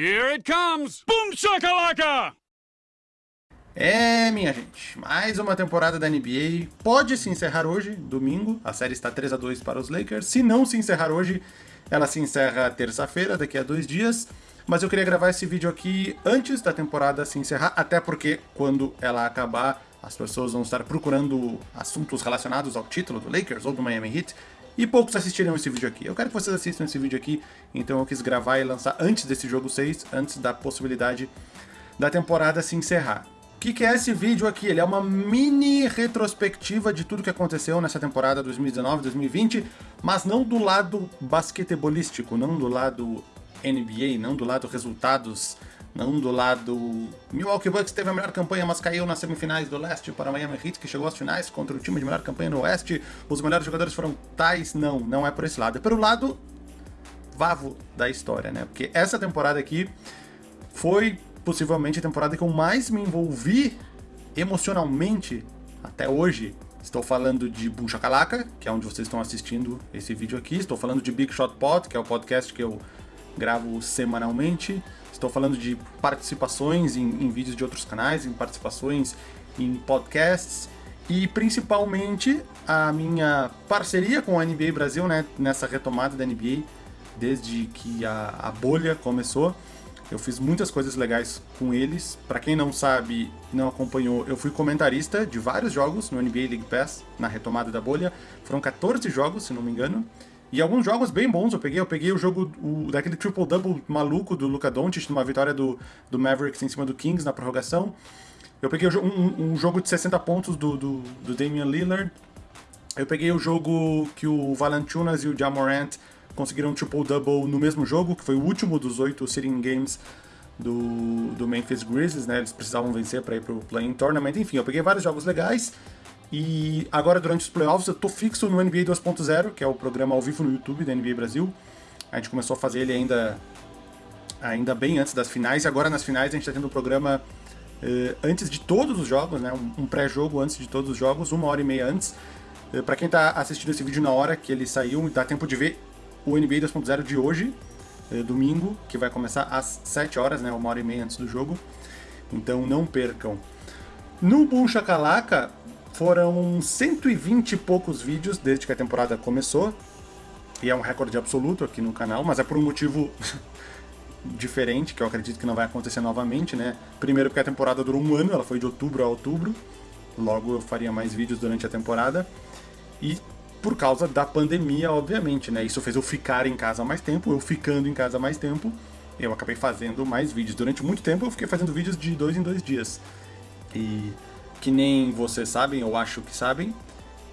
Here it comes! Boom shakalaka! É, minha gente, mais uma temporada da NBA pode se encerrar hoje, domingo. A série está 3 a 2 para os Lakers. Se não se encerrar hoje, ela se encerra terça-feira, daqui a dois dias. Mas eu queria gravar esse vídeo aqui antes da temporada se encerrar, até porque quando ela acabar, as pessoas vão estar procurando assuntos relacionados ao título do Lakers ou do Miami Heat e poucos assistirão esse vídeo aqui. Eu quero que vocês assistam esse vídeo aqui, então eu quis gravar e lançar antes desse jogo 6, antes da possibilidade da temporada se encerrar. O que, que, é esse vídeo aqui? Ele é uma mini retrospectiva de tudo que aconteceu nessa temporada 2019-2020, mas não do lado basquetebolístico, não do lado NBA, não do lado resultados não do lado... Milwaukee Bucks teve a melhor campanha, mas caiu nas semifinais do leste para Miami Heat, que chegou às finais contra o time de melhor campanha no oeste. Os melhores jogadores foram tais. Não, não é por esse lado. É pelo lado vavo da história, né? Porque essa temporada aqui foi possivelmente a temporada que eu mais me envolvi emocionalmente até hoje. Estou falando de Boom Shakalaka, que é onde vocês estão assistindo esse vídeo aqui. Estou falando de Big Shot Pod, que é o podcast que eu gravo semanalmente. Estou falando de participações em, em vídeos de outros canais, em participações em podcasts e principalmente a minha parceria com a NBA Brasil, né, nessa retomada da NBA, desde que a, a bolha começou. Eu fiz muitas coisas legais com eles. Para quem não sabe, não acompanhou, eu fui comentarista de vários jogos no NBA League Pass, na retomada da bolha. Foram 14 jogos, se não me engano. E alguns jogos bem bons eu peguei. Eu peguei o jogo o, daquele triple-double maluco do Luka Doncic, numa vitória do, do Mavericks em cima do Kings na prorrogação. Eu peguei um, um jogo de 60 pontos do, do, do, Damian Lillard. Eu peguei o jogo que o Valanciunas e o Jamorant conseguiram um triple-double no mesmo jogo, que foi o último dos oito sitting games do, do Memphis Grizzlies, né? Eles precisavam vencer para ir pro Playing Tournament. Enfim, eu peguei vários jogos legais. E agora, durante os playoffs, eu tô fixo no NBA 2.0, que é o programa ao vivo no YouTube da NBA Brasil. A gente começou a fazer ele ainda, ainda bem antes das finais, e agora nas finais a gente tá tendo um programa eh, antes de todos os jogos, né? Um, pré-jogo antes de todos os jogos, uma hora e meia antes. Eh, para quem tá assistindo esse vídeo na hora que ele saiu, dá tempo de ver o NBA 2.0 de hoje, eh, domingo, que vai começar às 7 horas, né? Uma hora e meia antes do jogo. Então não percam. No Boom Shakalaka, foram 120 e poucos vídeos desde que a temporada começou. E é um recorde absoluto aqui no canal, mas é por um motivo diferente, que eu acredito que não vai acontecer novamente, né? Primeiro porque a temporada durou um ano, ela foi de outubro a outubro. Logo eu faria mais vídeos durante a temporada. E por causa da pandemia, obviamente, né? Isso fez eu ficar em casa mais tempo, eu ficando em casa mais tempo, eu acabei fazendo mais vídeos. Durante muito tempo eu fiquei fazendo vídeos de dois em dois dias. E que nem vocês sabem, eu acho que sabem,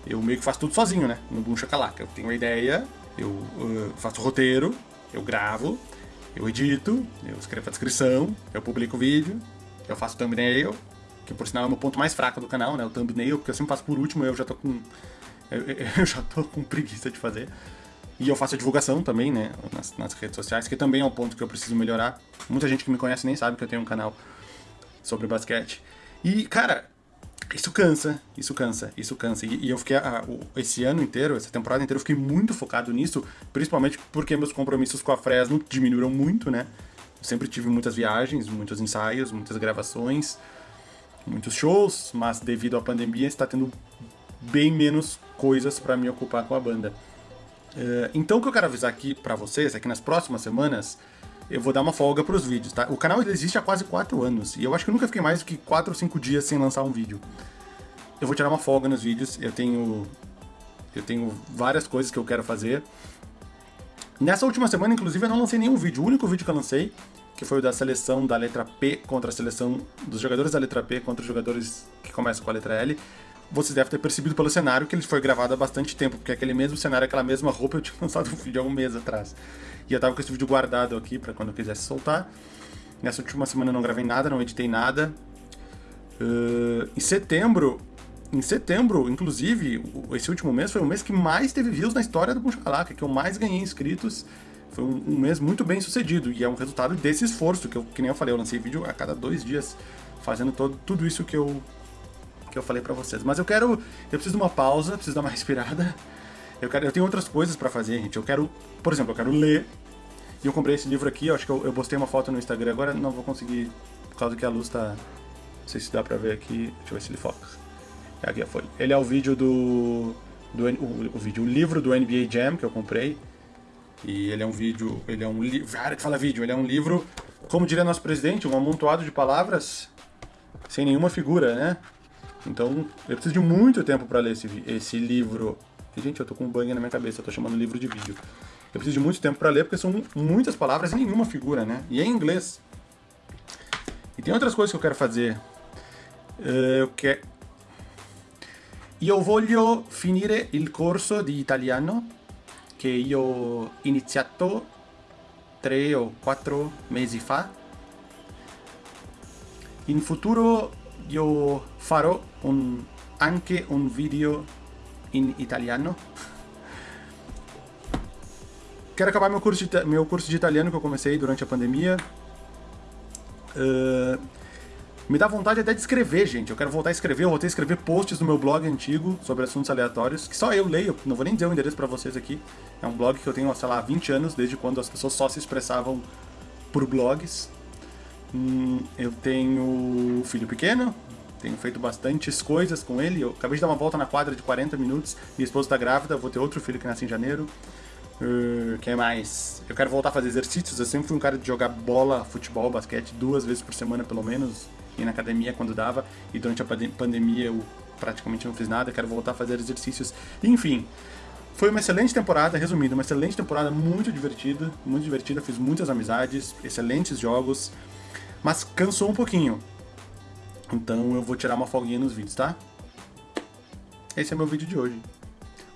eu meio que faço tudo sozinho, né? No Boom Chacalaca. Eu tenho uma ideia, eu uh, faço roteiro, eu gravo, eu edito, eu escrevo a descrição, eu publico o vídeo, eu faço thumbnail, que por sinal é o meu ponto mais fraco do canal, né? O thumbnail, porque eu sempre faço por último, eu já tô com. Eu, eu já tô com preguiça de fazer. E eu faço a divulgação também, né? Nas, nas, redes sociais, que também é um ponto que eu preciso melhorar. Muita gente que me conhece nem sabe que eu tenho um canal sobre basquete. E, cara, isso cansa, isso cansa, isso cansa. E, e eu fiquei, ah, esse ano inteiro, essa temporada inteira, eu fiquei muito focado nisso, principalmente porque meus compromissos com a Fresno diminuíram muito, né? Eu sempre tive muitas viagens, muitos ensaios, muitas gravações, muitos shows, mas devido à pandemia está tendo bem menos coisas para me ocupar com a banda. Uh, então o que eu quero avisar aqui para vocês é que nas próximas semanas eu vou dar uma folga para os vídeos, tá? O canal existe há quase 4 anos, e eu acho que eu nunca fiquei mais do que 4 ou 5 dias sem lançar um vídeo. Eu vou tirar uma folga nos vídeos, eu tenho... Eu tenho várias coisas que eu quero fazer. Nessa última semana, inclusive, eu não lancei nenhum vídeo. O único vídeo que eu lancei, que foi o da seleção da letra P contra a seleção dos jogadores da letra P contra os jogadores que começam com a letra L, vocês devem ter percebido pelo cenário que ele foi gravado há bastante tempo, porque aquele mesmo cenário, aquela mesma roupa, eu tinha lançado um vídeo há um mês atrás. E eu tava com esse vídeo guardado aqui para quando eu quisesse soltar. Nessa última semana eu não gravei nada, não editei nada. Uh, em setembro, em setembro, inclusive, esse último mês foi o mês que mais teve views na história do Bunchalaca, que eu mais ganhei inscritos. Foi um, um, mês muito bem sucedido e é um resultado desse esforço, que, eu, que nem eu falei, eu lancei vídeo a cada dois dias, fazendo todo, tudo isso que eu, que eu falei pra vocês. Mas eu quero, eu preciso de uma pausa, preciso dar uma respirada. Eu, quero, eu tenho outras coisas para fazer, gente. Eu quero, por exemplo, eu quero ler, E eu comprei esse livro aqui, eu acho que eu, eu postei uma foto no Instagram, agora não vou conseguir, por causa que a luz tá... Não sei se dá pra ver aqui, deixa eu ver se ele foca. É aqui a folha. Ele é o vídeo do... do o, o vídeo, o livro do NBA Jam que eu comprei. E ele é um vídeo, ele é um livro, cara que fala vídeo, ele é um livro, como diria nosso presidente, um amontoado de palavras sem nenhuma figura, né? Então, eu preciso de muito tempo para ler esse, esse livro. E, gente, eu tô com um banho na minha cabeça, eu tô chamando livro de vídeo. Eu preciso de muito tempo para ler, porque são muitas palavras e nenhuma figura, né? E é em inglês. E tem outras coisas que eu quero fazer. Uh, eu quero... Io voglio finire il corso di italiano che io iniziato tre o quattro mesi fa. In futuro io farò un, anche un video in italiano. Quero acabar meu curso, de, meu curso de italiano que eu comecei durante a pandemia. Uh, me dá vontade até de escrever, gente. Eu quero voltar a escrever, eu voltei a escrever posts no meu blog antigo sobre assuntos aleatórios, que só eu leio, não vou nem dizer o endereço para vocês aqui. É um blog que eu tenho, sei lá, 20 anos, desde quando as pessoas só se expressavam por blogs. Hum, eu tenho filho pequeno, tenho feito bastantes coisas com ele. Eu acabei de dar uma volta na quadra de 40 minutos, minha esposa está grávida, vou ter outro filho que nasce em janeiro. Uh, que mais? Eu quero voltar a fazer exercícios. Eu sempre fui um cara de jogar bola, futebol, basquete duas vezes por semana, pelo menos. Ir na academia quando dava. E durante a pandemia eu praticamente não fiz nada. Quero voltar a fazer exercícios. Enfim, foi uma excelente temporada. Resumindo, uma excelente temporada, muito divertida. Muito divertida. Fiz muitas amizades, excelentes jogos. Mas cansou um pouquinho. Então eu vou tirar uma folguinha nos vídeos, tá? Esse é meu vídeo de hoje.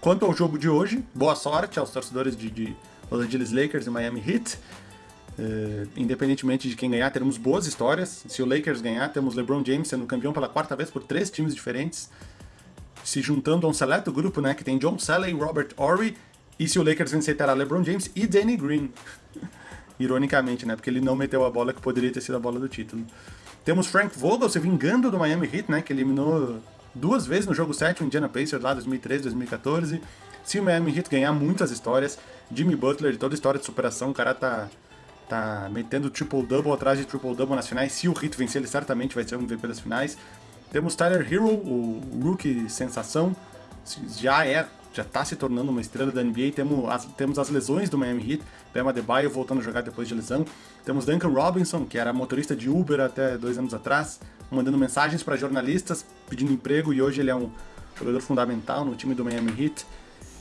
Quanto ao jogo de hoje, boa sorte aos torcedores de, de Los Angeles Lakers e Miami Heat. Uh, independentemente de quem ganhar, teremos boas histórias. Se o Lakers ganhar, temos LeBron James sendo campeão pela quarta vez por três times diferentes, se juntando a um seleto grupo, né, que tem John Salley, Robert Horry, e se o Lakers vencer, terá LeBron James e Danny Green. Ironicamente, né, porque ele não meteu a bola que poderia ter sido a bola do título. Temos Frank Vogel se vingando do Miami Heat, né, que eliminou duas vezes no jogo 7, o Indiana Pacers lá 2013, 2014. Se o Miami Heat ganhar muitas histórias, Jimmy Butler, toda história de superação, o cara tá, tá metendo triple-double atrás de triple-double nas finais. Se o Heat vencer, ele certamente vai ser o MVP das finais. Temos Tyler Hero, o rookie sensação, já é já está se tornando uma estrela da NBA. Temos as, temos as lesões do Miami Heat, Bema Debaio voltando a jogar depois de lesão. Temos Duncan Robinson, que era motorista de Uber até dois anos atrás, mandando mensagens para jornalistas pedindo emprego e hoje ele é um jogador fundamental no time do Miami Heat.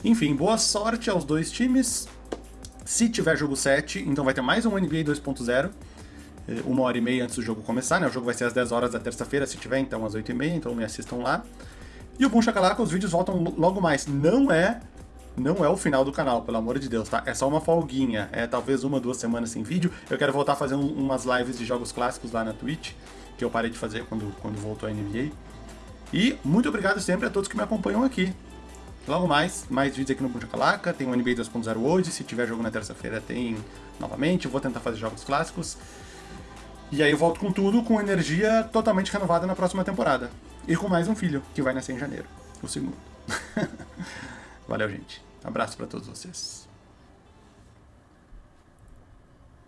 Enfim, boa sorte aos dois times. Se tiver jogo 7, então vai ter mais um NBA 2.0, eh, uma hora e meia antes do jogo começar, né? O jogo vai ser às 10 horas da terça-feira, se tiver, então às 8 e meia, então me assistam lá. E o Boom Shakalaka, os vídeos voltam logo mais. Não é não é o final do canal, pelo amor de Deus, tá? É só uma folguinha, é talvez uma, duas semanas sem vídeo. Eu quero voltar a fazer um, umas lives de jogos clássicos lá na Twitch, que eu parei de fazer quando, quando voltou a NBA. E muito obrigado sempre a todos que me acompanham aqui. Logo mais, mais vídeos aqui no Boom Shakalaka, tem o NBA 2.0 hoje, se tiver jogo na terça-feira tem novamente, vou tentar fazer jogos clássicos. E aí eu volto com tudo, com energia totalmente renovada na próxima temporada. E com mais um filho, que vai nascer em janeiro, o segundo. Valeu, gente. Abraço para todos vocês.